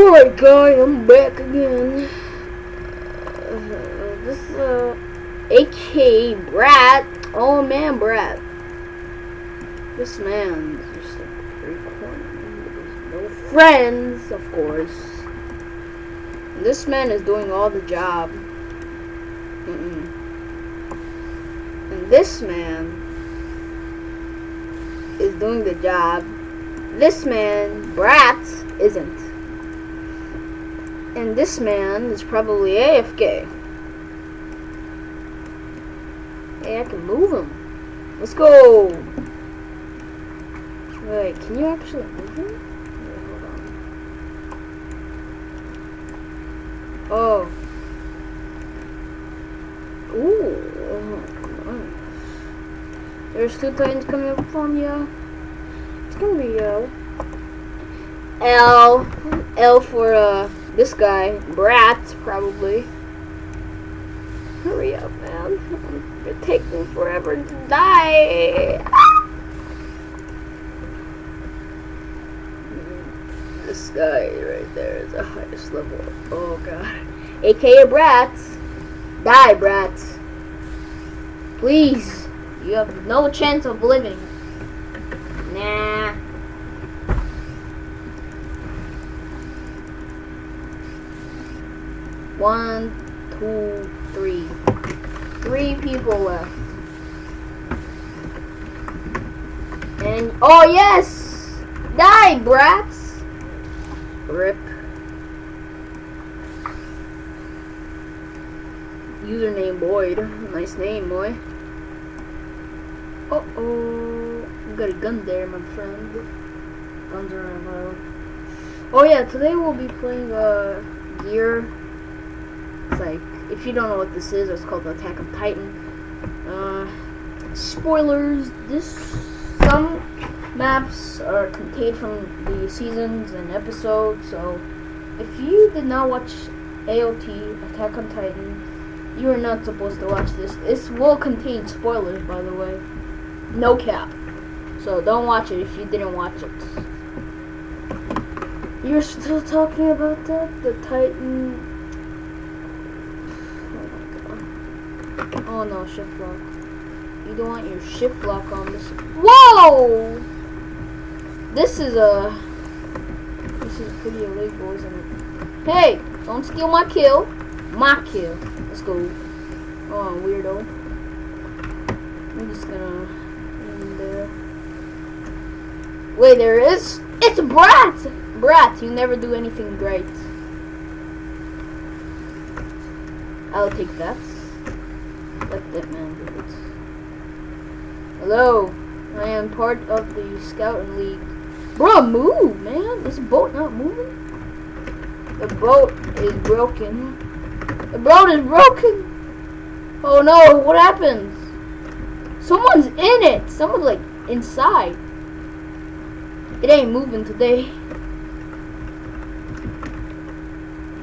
Alright guys, I'm back again. Uh, this uh AK Brat. Oh man Brat. This man is just like. There's no friends, of course. And this man is doing all the job. Mm-mm. And this man is doing the job. This man, Brat, isn't. And this man is probably AFK. Hey, I can move him. Let's go. Wait, can you actually move him? Wait, hold on. Oh. Ooh. nice. There's two titans coming up from you. It's gonna be uh L L for uh this guy, Brat, probably. Hurry up, man. Takes me forever to die. This guy right there is the highest level. Oh god. AKA Brat. Die, Brat. Please. You have no chance of living. Nah. One, two, three. Three people left. And oh yes! Die, brats! Rip. Username Boyd. Nice name, boy. Uh oh. Got a gun there, my friend. Guns are allowed. Oh yeah, today we'll be playing uh gear it's like, if you don't know what this is, it's called Attack on Titan. Uh, spoilers, this, some maps are contained from the seasons and episodes, so if you did not watch AOT, Attack on Titan, you are not supposed to watch this. This will contain spoilers, by the way. No cap. So don't watch it if you didn't watch it. You're still talking about that? The Titan Oh no, shift lock. You don't want your shift lock on this. Whoa! This is a. This is pretty illegal, isn't it? Hey! Don't steal my kill. My kill. Let's go. Oh, weirdo. I'm just gonna. There. Wait, there is? It's Brat! Brat, you never do anything great. I'll take that. That man do. Hello, I am part of the scouting league. Bro, move, man. Is the boat not moving? The boat is broken. The boat is broken. Oh no, what happens? Someone's in it. Someone's like inside. It ain't moving today.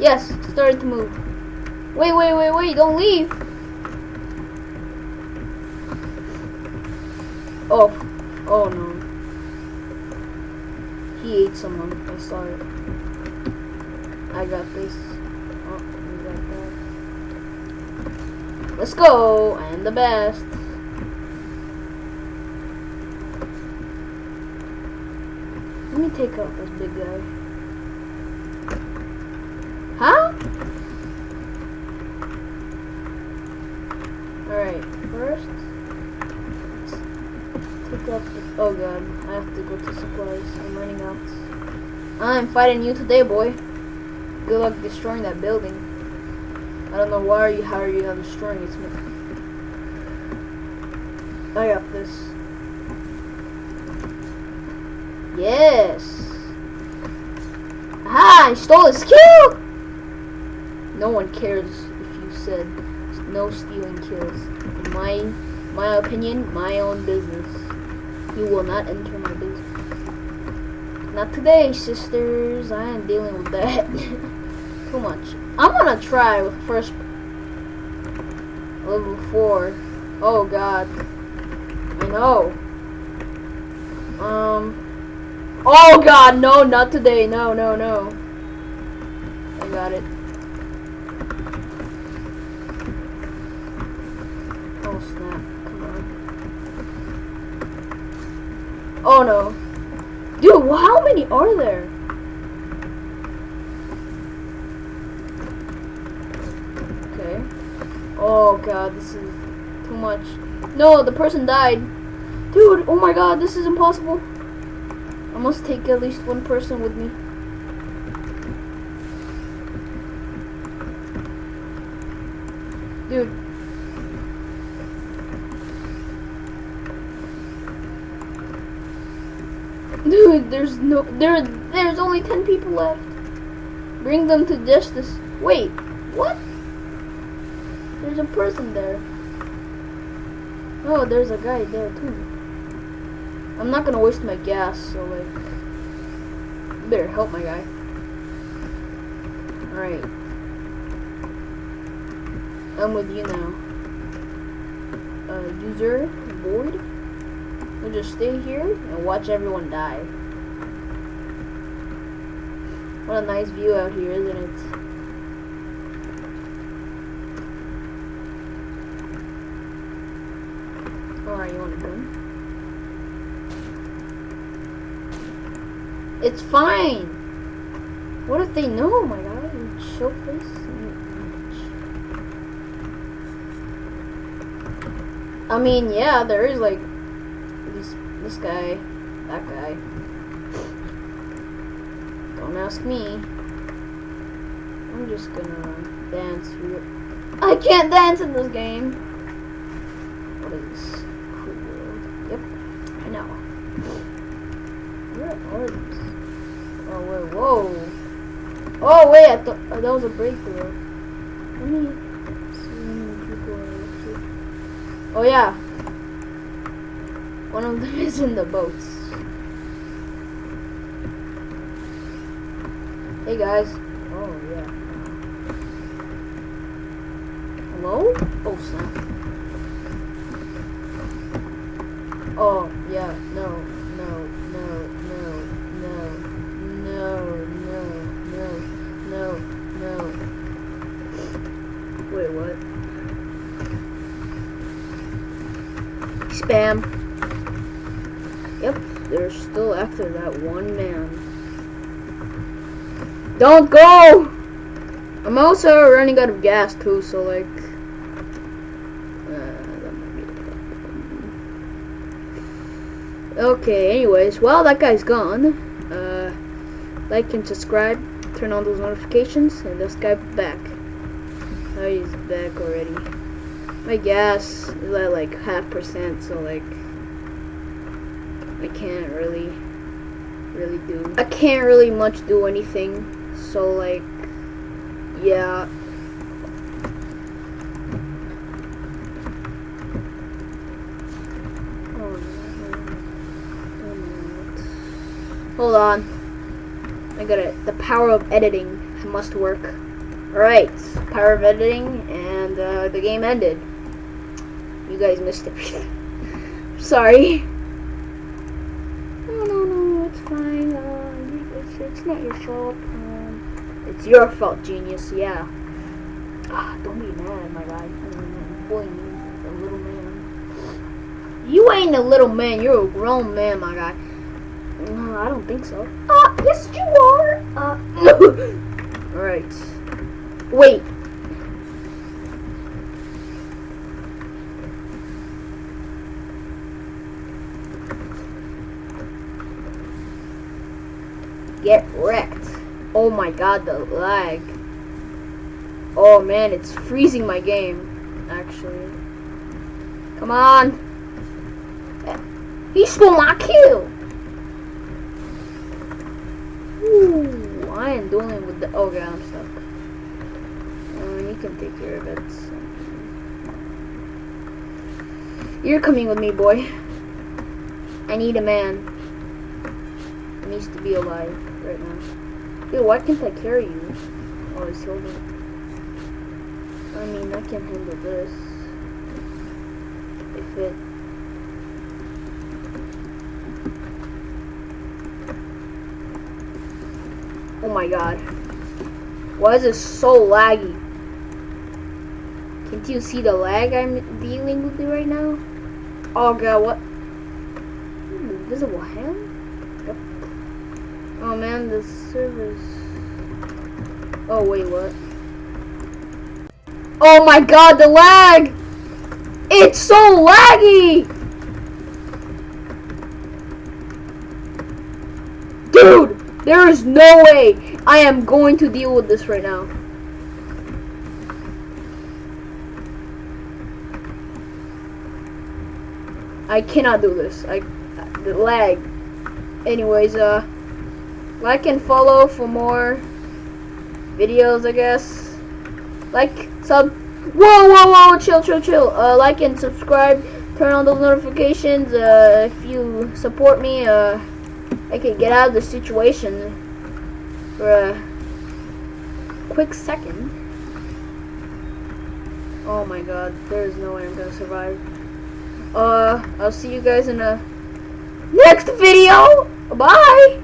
Yes, started to move. Wait, wait, wait, wait, don't leave. Oh, oh no. He ate someone. I saw it. I got this. Oh, we got that. Let's go! I am the best. Let me take out this big guy. Huh? Alright, first Oh god, I have to go to supplies. I'm running out. I'm fighting you today, boy. Good luck destroying that building. I don't know why are you how are you not destroying it. I got this. Yes. Ah, I stole his kill. No one cares if you said no stealing kills. In my my opinion, my own business. You will not enter my business. Not today, sisters. I am dealing with that. Too much. I'm gonna try with first level 4. Oh god. I know. Um. Oh god, no, not today. No, no, no. I got it. Oh snap! Come on. Oh no, dude! How many are there? Okay. Oh god, this is too much. No, the person died. Dude, oh my god, this is impossible. I must take at least one person with me. Dude. Dude, there's no there there's only 10 people left. Bring them to justice. Wait, what? There's a person there. Oh, there's a guy there too. I'm not gonna waste my gas, so like, better help my guy. Alright. I'm with you now. Uh, user, void. We'll just stay here and watch everyone die. What a nice view out here, isn't it? Alright, you want a gun? It's fine! What if they know? Oh my god, show face. I mean, yeah, there is like this guy, that guy. Don't ask me. I'm just gonna dance here. I can't dance in this game. What is this? Cool. Yep, I know. Where are these? Oh wait, whoa. Oh wait, I thought oh, that was a breakthrough. Let me see. Oh yeah. One of them is in the boats. Hey guys. Oh yeah. Hello? Oh snap. Oh yeah, after that one man. Don't go! I'm also running out of gas too, so like. uh. Okay, anyways, well, that guy's gone. Uh, like and subscribe, turn on those notifications, and this guy back. Oh, he's back already. My gas is at like half percent, so like I can't really, really do. I can't really much do anything, so like, yeah. Oh. Hold on. I got it. The power of editing must work. Alright, power of editing, and uh, the game ended. You guys missed it. Sorry. No, no, no, it's fine. Uh, it's, not your fault. Um, it's your fault, genius. Yeah. Ah, don't be mad, my guy. Boy, a little man. You ain't a little man. You're a grown man, my guy. No, I don't think so. Ah, yes, you are. Uh, Alright. Wait. Get wrecked. Oh my god, the lag. Oh man, it's freezing my game, actually. Come on. He stole my kill. Ooh, I am dealing with the. Oh god, I'm stuck. Uh, you can take care of it. You're coming with me, boy. I need a man. He needs to be alive right now. Dude, why can't I carry you? Oh, he's holding. I mean, I can handle this. If it. Oh my god. Why is it so laggy? Can't you see the lag I'm dealing with right now? Oh god, what? Hmm, invisible hand? Yep. Oh man, the servers. Oh wait, what? Oh my god, the lag! It's so laggy! Dude, there is no way I am going to deal with this right now. I cannot do this. I the lag. Anyways, uh like and follow for more videos, I guess. Like, sub Whoa, whoa, whoa, chill, chill, chill. Uh, like and subscribe. Turn on those notifications. Uh, if you support me, uh, I can get out of the situation for a quick second. Oh my god, there is no way I'm gonna survive. Uh, I'll see you guys in a next video. Bye!